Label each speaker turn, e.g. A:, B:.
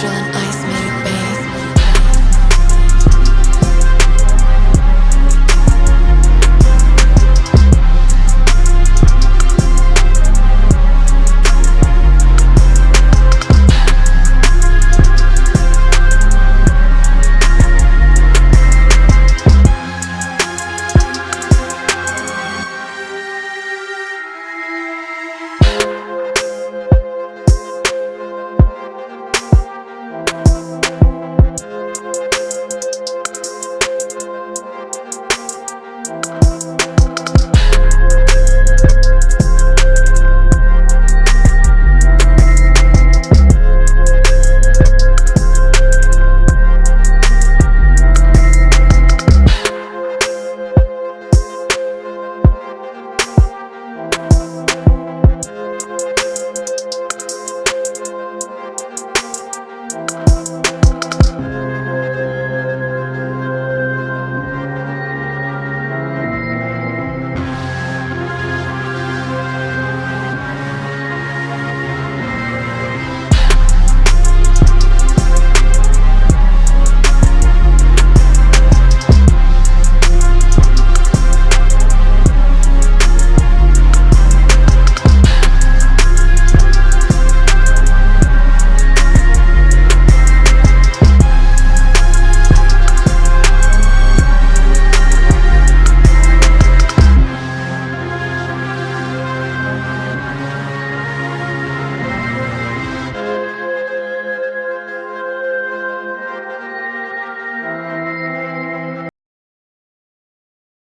A: feeling